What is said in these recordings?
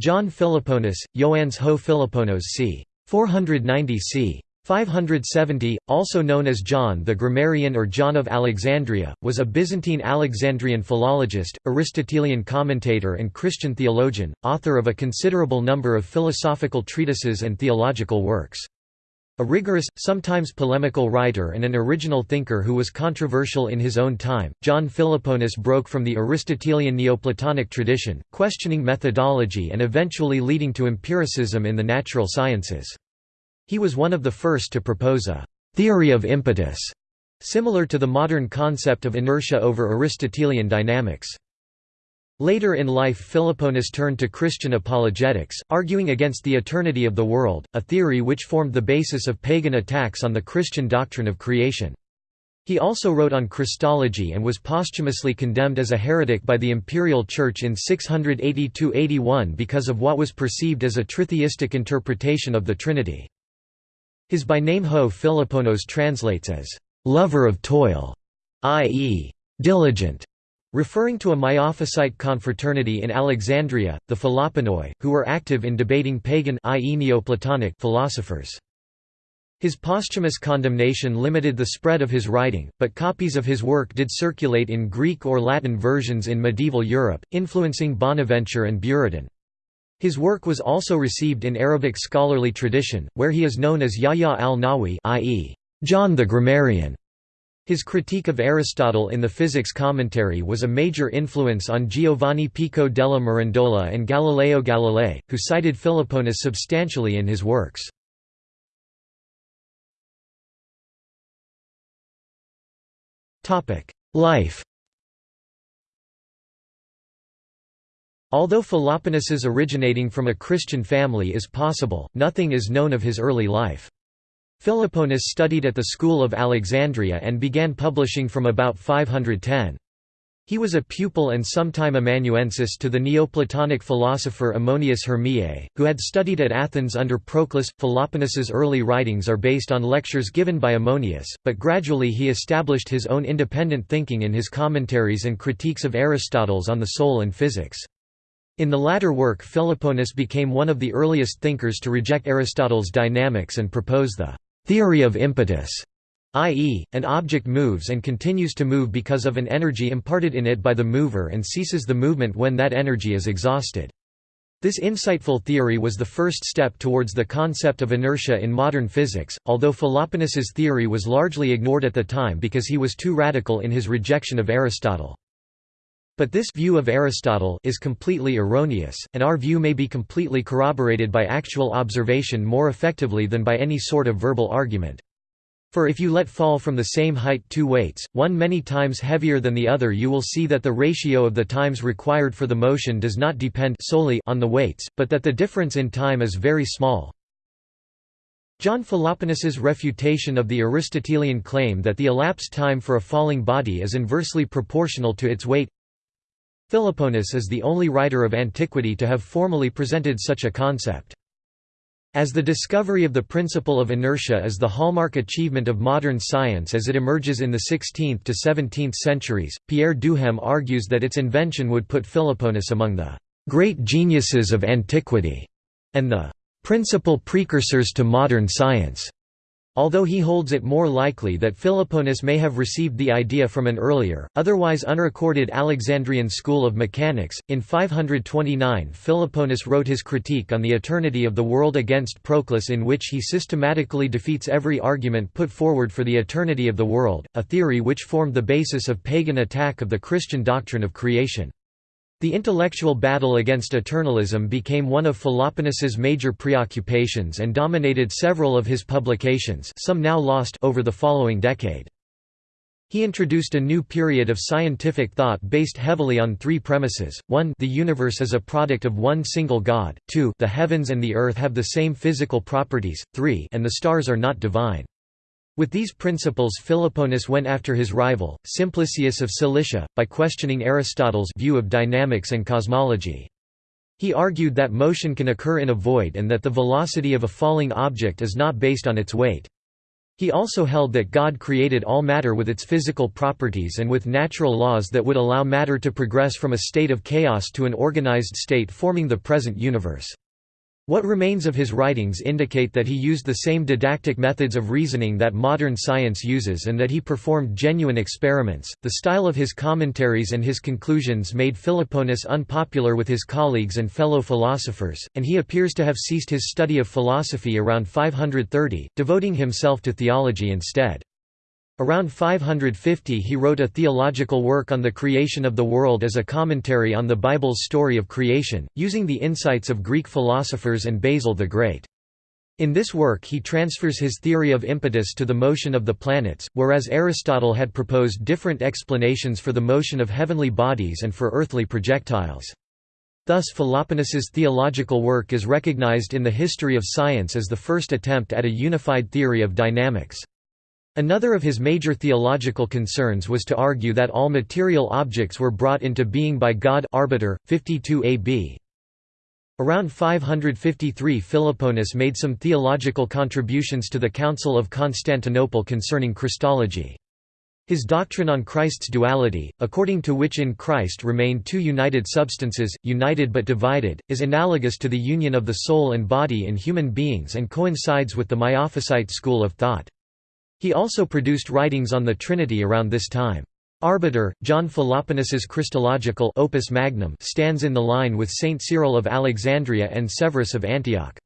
John Philoponus, Ioannes ho Philoponos c. 490 c. 570, also known as John the Grammarian or John of Alexandria, was a Byzantine Alexandrian philologist, Aristotelian commentator and Christian theologian, author of a considerable number of philosophical treatises and theological works. A rigorous, sometimes polemical writer and an original thinker who was controversial in his own time, John Philoponus broke from the Aristotelian Neoplatonic tradition, questioning methodology and eventually leading to empiricism in the natural sciences. He was one of the first to propose a «theory of impetus», similar to the modern concept of inertia over Aristotelian dynamics. Later in life Philoponus turned to Christian apologetics, arguing against the eternity of the world, a theory which formed the basis of pagan attacks on the Christian doctrine of creation. He also wrote on Christology and was posthumously condemned as a heretic by the Imperial Church in 682–81 because of what was perceived as a tritheistic interpretation of the Trinity. His by name Ho Philoponos translates as, "...lover of toil", i.e., diligent, referring to a Miaphysite confraternity in Alexandria, the Philoponoi, who were active in debating pagan philosophers. His posthumous condemnation limited the spread of his writing, but copies of his work did circulate in Greek or Latin versions in medieval Europe, influencing Bonaventure and Buridan. His work was also received in Arabic scholarly tradition, where he is known as Yahya al-Nahwi i.e., John the Grammarian. His critique of Aristotle in the physics commentary was a major influence on Giovanni Pico della Mirandola and Galileo Galilei, who cited Philoponus substantially in his works. Life Although Philoponus's originating from a Christian family is possible, nothing is known of his early life. Philoponus studied at the school of Alexandria and began publishing from about 510. He was a pupil and sometime amanuensis to the Neoplatonic philosopher Ammonius Hermiae, who had studied at Athens under Proclus. Philoponus's early writings are based on lectures given by Ammonius, but gradually he established his own independent thinking in his commentaries and critiques of Aristotle's On the Soul and Physics. In the latter work Philoponus became one of the earliest thinkers to reject Aristotle's dynamics and propose the «theory of impetus», i.e., an object moves and continues to move because of an energy imparted in it by the mover and ceases the movement when that energy is exhausted. This insightful theory was the first step towards the concept of inertia in modern physics, although Philoponus's theory was largely ignored at the time because he was too radical in his rejection of Aristotle. But this view of Aristotle is completely erroneous, and our view may be completely corroborated by actual observation more effectively than by any sort of verbal argument. For if you let fall from the same height two weights, one many times heavier than the other you will see that the ratio of the times required for the motion does not depend solely on the weights, but that the difference in time is very small. John Philoponus's refutation of the Aristotelian claim that the elapsed time for a falling body is inversely proportional to its weight Philoponus is the only writer of antiquity to have formally presented such a concept. As the discovery of the principle of inertia is the hallmark achievement of modern science as it emerges in the 16th to 17th centuries, Pierre Duhem argues that its invention would put Philoponus among the great geniuses of antiquity and the principal precursors to modern science although he holds it more likely that Philoponus may have received the idea from an earlier, otherwise unrecorded Alexandrian school of mechanics. In 529, Philoponus wrote his critique on the eternity of the world against Proclus, in which he systematically defeats every argument put forward for the eternity of the world, a theory which formed the basis of pagan attack of the Christian doctrine of creation. The intellectual battle against eternalism became one of Philoponus's major preoccupations and dominated several of his publications some now lost over the following decade. He introduced a new period of scientific thought based heavily on three premises, 1 the universe is a product of one single God, 2 the heavens and the earth have the same physical properties, 3 and the stars are not divine. With these principles Philoponus went after his rival, Simplicius of Cilicia, by questioning Aristotle's view of dynamics and cosmology. He argued that motion can occur in a void and that the velocity of a falling object is not based on its weight. He also held that God created all matter with its physical properties and with natural laws that would allow matter to progress from a state of chaos to an organized state forming the present universe. What remains of his writings indicate that he used the same didactic methods of reasoning that modern science uses and that he performed genuine experiments. The style of his commentaries and his conclusions made Philoponus unpopular with his colleagues and fellow philosophers, and he appears to have ceased his study of philosophy around 530, devoting himself to theology instead. Around 550 he wrote a theological work on the creation of the world as a commentary on the Bible's story of creation, using the insights of Greek philosophers and Basil the Great. In this work he transfers his theory of impetus to the motion of the planets, whereas Aristotle had proposed different explanations for the motion of heavenly bodies and for earthly projectiles. Thus Philoponus's theological work is recognized in the history of science as the first attempt at a unified theory of dynamics. Another of his major theological concerns was to argue that all material objects were brought into being by God arbiter, 52 AB. Around 553 Philoponus made some theological contributions to the Council of Constantinople concerning Christology. His doctrine on Christ's duality, according to which in Christ remain two united substances, united but divided, is analogous to the union of the soul and body in human beings and coincides with the Miaphysite school of thought. He also produced writings on the Trinity around this time. Arbiter, John Philoponus's Christological Opus Magnum stands in the line with Saint Cyril of Alexandria and Severus of Antioch.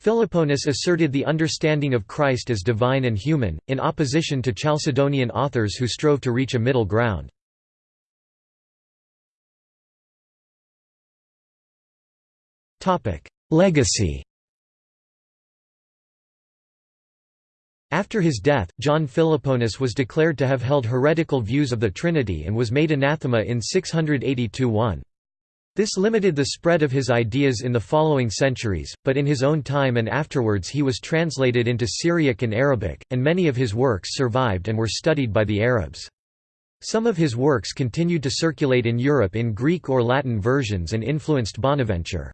Philoponus asserted the understanding of Christ as divine and human, in opposition to Chalcedonian authors who strove to reach a middle ground. Legacy After his death, John Philoponus was declared to have held heretical views of the Trinity and was made anathema in 682-1. This limited the spread of his ideas in the following centuries, but in his own time and afterwards he was translated into Syriac and Arabic, and many of his works survived and were studied by the Arabs. Some of his works continued to circulate in Europe in Greek or Latin versions and influenced Bonaventure.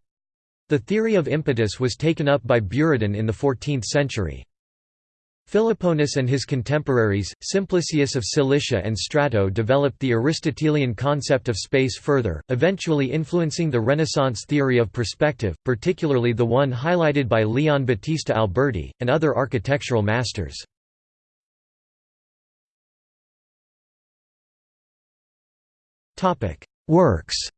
The theory of impetus was taken up by Buridan in the 14th century. Philoponus and his contemporaries, Simplicius of Cilicia and Strato developed the Aristotelian concept of space further, eventually influencing the Renaissance theory of perspective, particularly the one highlighted by Leon Battista Alberti, and other architectural masters. Works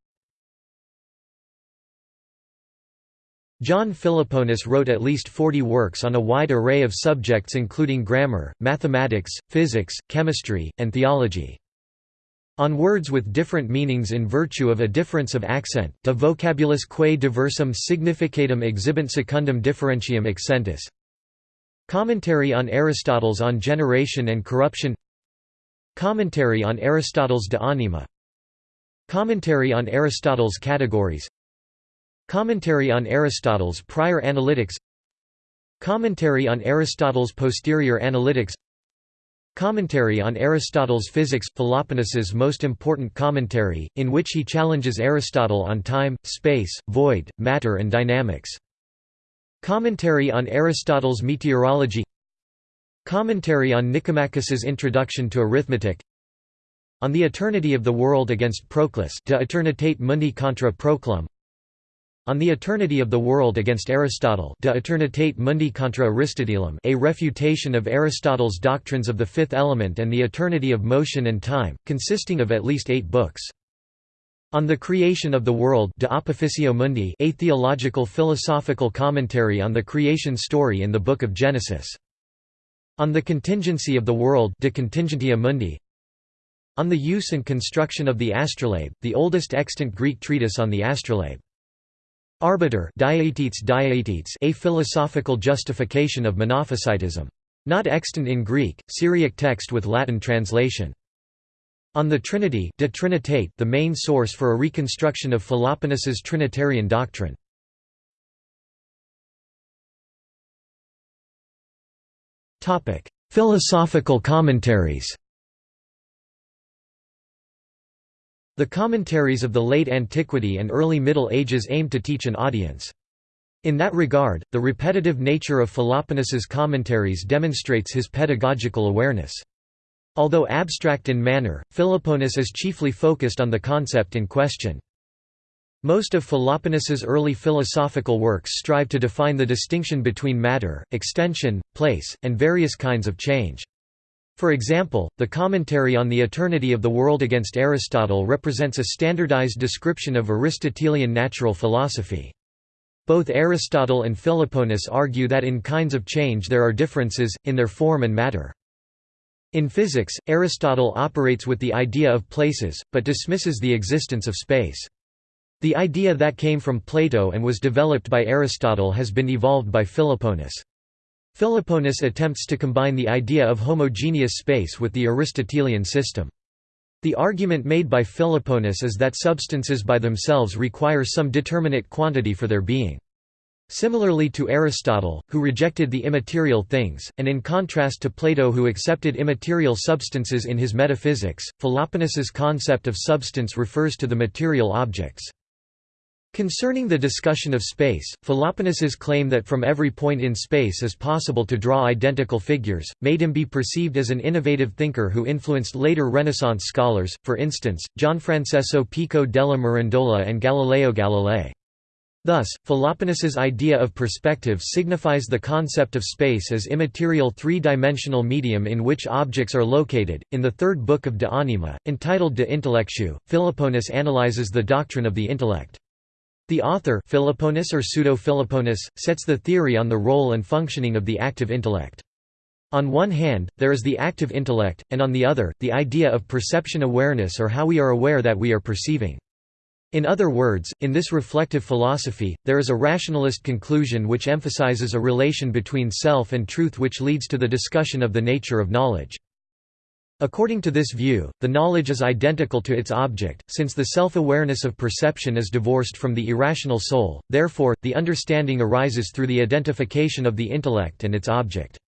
John Philoponus wrote at least 40 works on a wide array of subjects including grammar, mathematics, physics, chemistry, and theology. On words with different meanings in virtue of a difference of accent, de vocabulus quae diversum significatum exhibent secundum differentium accentus. Commentary on Aristotle's On Generation and Corruption. Commentary on Aristotle's De Anima. Commentary on Aristotle's Categories Commentary on Aristotle's Prior Analytics Commentary on Aristotle's Posterior Analytics Commentary on Aristotle's Physics – Philoponus's most important commentary, in which he challenges Aristotle on time, space, void, matter and dynamics. Commentary on Aristotle's Meteorology Commentary on Nicomachus's Introduction to Arithmetic On the Eternity of the World against Proclus De Eternitate Mundi contra Proclum on the Eternity of the World against Aristotle De Eternitate Mundi contra Aristotelem a refutation of Aristotle's doctrines of the fifth element and the eternity of motion and time, consisting of at least eight books. On the Creation of the World De Opificio Mundi a theological philosophical commentary on the creation story in the Book of Genesis. On the Contingency of the World De Contingentia Mundi On the Use and Construction of the Astrolabe, the oldest extant Greek treatise on the astrolabe. Arbiter a philosophical justification of Monophysitism. Not extant in Greek, Syriac text with Latin translation. On the Trinity de Trinitate, the main source for a reconstruction of Philoponus's Trinitarian doctrine. Philosophical commentaries The commentaries of the late antiquity and early Middle Ages aimed to teach an audience. In that regard, the repetitive nature of Philoponus's commentaries demonstrates his pedagogical awareness. Although abstract in manner, Philoponus is chiefly focused on the concept in question. Most of Philoponus's early philosophical works strive to define the distinction between matter, extension, place, and various kinds of change. For example, the commentary on the eternity of the world against Aristotle represents a standardized description of Aristotelian natural philosophy. Both Aristotle and Philoponus argue that in kinds of change there are differences, in their form and matter. In physics, Aristotle operates with the idea of places, but dismisses the existence of space. The idea that came from Plato and was developed by Aristotle has been evolved by Philoponus. Philoponus attempts to combine the idea of homogeneous space with the Aristotelian system. The argument made by Philoponus is that substances by themselves require some determinate quantity for their being. Similarly to Aristotle, who rejected the immaterial things, and in contrast to Plato who accepted immaterial substances in his metaphysics, Philoponus's concept of substance refers to the material objects. Concerning the discussion of space, Philoponus's claim that from every point in space is possible to draw identical figures, made him be perceived as an innovative thinker who influenced later Renaissance scholars, for instance, Gianfrancesco Pico della Mirandola and Galileo Galilei. Thus, Philoponus's idea of perspective signifies the concept of space as immaterial three-dimensional medium in which objects are located. In the third book of De Anima, entitled De Intellectu, Philoponus analyzes the doctrine of the intellect. The author Philoponus or Pseudo-Philoponus, sets the theory on the role and functioning of the active intellect. On one hand, there is the active intellect, and on the other, the idea of perception awareness or how we are aware that we are perceiving. In other words, in this reflective philosophy, there is a rationalist conclusion which emphasizes a relation between self and truth which leads to the discussion of the nature of knowledge. According to this view, the knowledge is identical to its object, since the self-awareness of perception is divorced from the irrational soul, therefore, the understanding arises through the identification of the intellect and its object.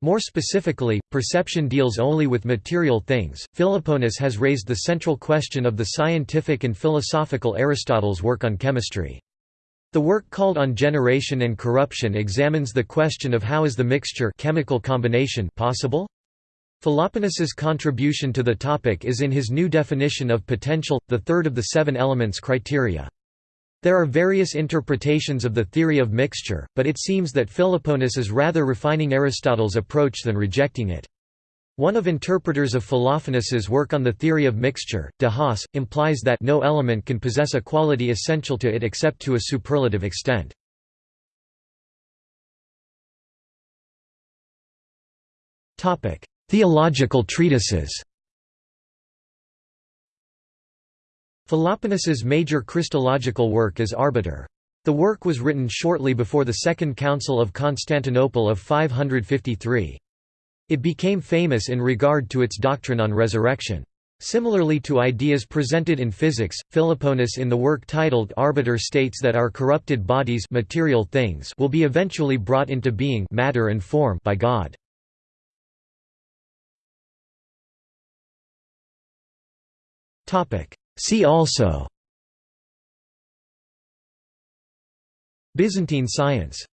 More specifically, perception deals only with material things. Philoponus has raised the central question of the scientific and philosophical Aristotle's work on chemistry. The work called On Generation and Corruption examines the question of how is the mixture chemical combination possible? Philoponus's contribution to the topic is in his new definition of potential, the third of the seven elements criteria. There are various interpretations of the theory of mixture, but it seems that Philoponus is rather refining Aristotle's approach than rejecting it. One of interpreters of Philoponus's work on the theory of mixture, de Haas, implies that no element can possess a quality essential to it except to a superlative extent. Theological treatises Philoponus's major Christological work is Arbiter. The work was written shortly before the Second Council of Constantinople of 553. It became famous in regard to its doctrine on resurrection. Similarly to ideas presented in physics, Philoponus in the work titled Arbiter states that our corrupted bodies material things will be eventually brought into being matter and form by God. See also. Byzantine science